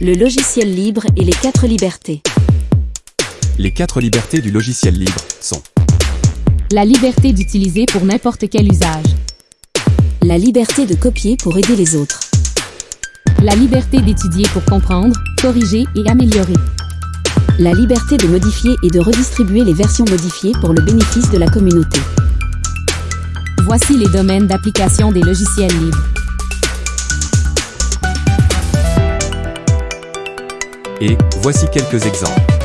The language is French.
le logiciel libre et les quatre libertés. Les quatre libertés du logiciel libre sont La liberté d'utiliser pour n'importe quel usage. La liberté de copier pour aider les autres. La liberté d'étudier pour comprendre, corriger et améliorer. La liberté de modifier et de redistribuer les versions modifiées pour le bénéfice de la communauté. Voici les domaines d'application des logiciels libres. Et voici quelques exemples.